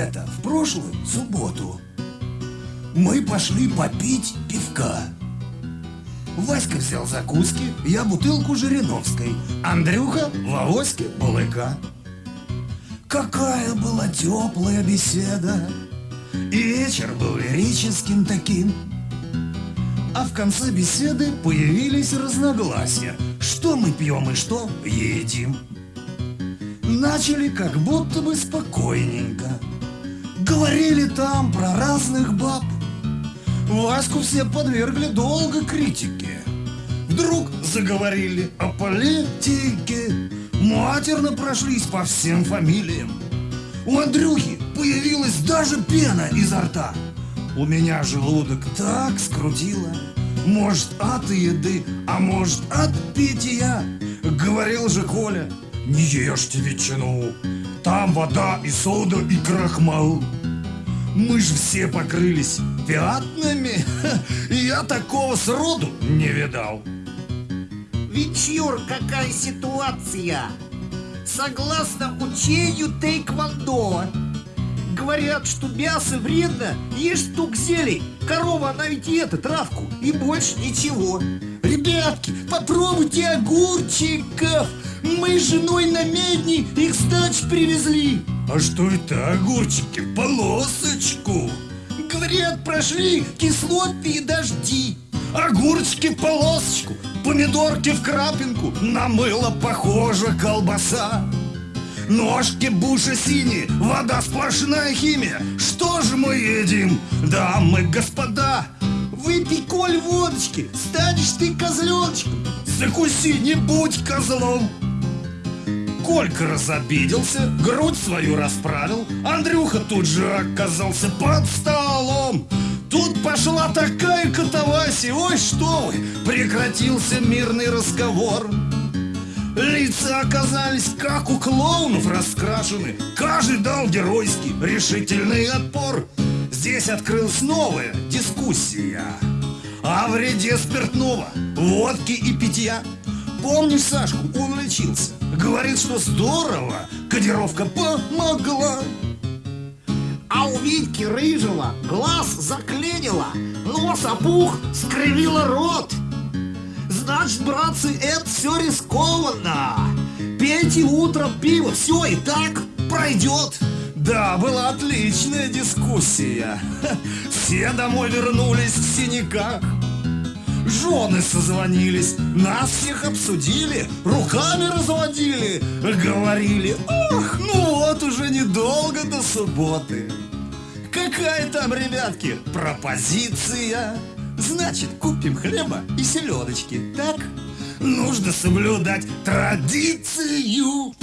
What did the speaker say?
это в прошлую субботу. Мы пошли попить пивка. Васька взял закуски, я бутылку Жириновской, Андрюха в авоське балыка. Какая была теплая беседа, и вечер был лирическим таким. А в конце беседы появились разногласия, что мы пьем и что едим. Начали как будто бы спокойненько, говорили там про разных баб. Ваську все подвергли долго критике. Вдруг заговорили о политике, матерно прошлись по всем фамилиям. У Андрюхи появилась даже пена изо рта. У меня желудок так скрутило. Может, от еды, а может, от питья. Говорил же Коля, не ешьте ветчину. Там вода и сода и крахмал. Мы же все покрылись пятнами. Я такого сроду не видал. Вечер, какая ситуация? Согласно учению тейквондо, говорят, что мясо вредно, ешь стук зелень. Корова, она ведь и это, травку, и больше ничего. Ребятки, попробуйте огурчиков. Мы с женой на медни их с привезли. А что это огурчики? Полосочку. Говорят, прошли кислотные дожди. Огурчики полосочку, помидорки в крапинку, на мыло похожа колбаса. Ножки буши синие, вода сплошная химия. Что же мы едим, дамы, господа? Выпей, коль, водочки, станешь ты козленочком. Закуси, не будь козлом. Колька разобиделся, грудь свою расправил, Андрюха тут же оказался под столом. Тут пошла такая катавасия, ой, что вы, прекратился мирный разговор. Лица оказались как у клоунов раскрашены, каждый дал геройский решительный отпор. Здесь открылась новая дискуссия о вреде спиртного, водки и питья. Помнишь Сашку, он лечился, говорит, что здорово, кодировка помогла. А у Витьки рыжего глаз заклинило, нос опух, скривило рот. Значит, братцы, это все рискованно. Пейте утром пиво, все и так пройдет. Да, была отличная дискуссия. Все домой вернулись в синяках. Жены созвонились, нас всех обсудили, руками разводили, говорили, ох, ну вот уже недолго до субботы. Какая там, ребятки, пропозиция? Значит, купим хлеба и селедочки, так? Нужно соблюдать традицию.